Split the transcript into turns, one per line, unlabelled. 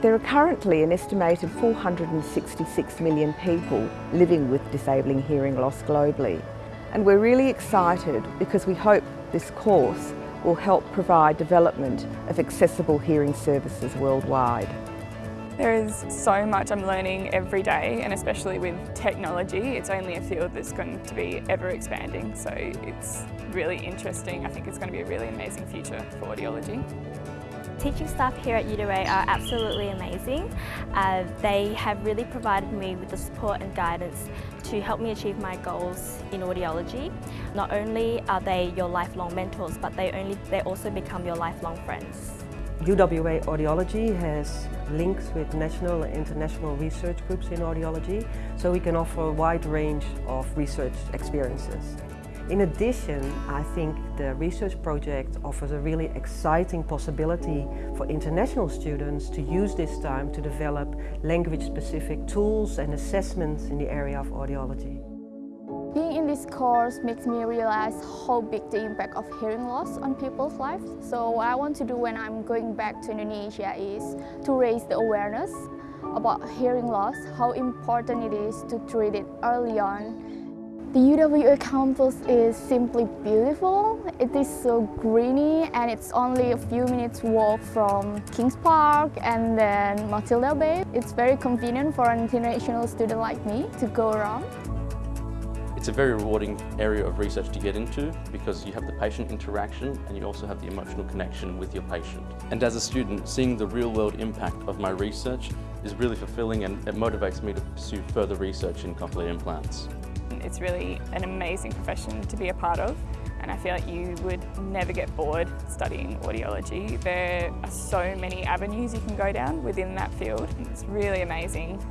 There are currently an estimated 466 million people living with disabling hearing loss globally. And we're really excited because we hope this course will help provide development of accessible hearing services worldwide.
There is so much I'm learning every day and especially with technology, it's only a field that's going to be ever expanding so it's really interesting. I think it's going to be a really amazing future for audiology.
Teaching staff here at UWA are absolutely amazing. Uh, they have really provided me with the support and guidance to help me achieve my goals in audiology. Not only are they your lifelong mentors, but they, only, they also become your lifelong friends.
UWA Audiology has links with national and international research groups in audiology, so we can offer a wide range of research experiences. In addition, I think the research project offers a really exciting possibility for international students to use this time to develop language-specific tools and assessments in the area of audiology.
Being in this course makes me realize how big the impact of hearing loss on people's lives. So what I want to do when I'm going back to Indonesia is to raise the awareness about hearing loss, how important it is to treat it early on. The UWA campus is simply beautiful. It is so greeny and it's only a few minutes walk from Kings Park and then Matilda Bay. It's very convenient for an international student like me to go around.
It's a very rewarding area of research to get into because you have the patient interaction and you also have the emotional connection with your patient. And as a student, seeing the real world impact of my research is really fulfilling and it motivates me to pursue further research in cochlear implants.
It's really an amazing profession to be a part of and I feel like you would never get bored studying audiology. There are so many avenues you can go down within that field. It's really amazing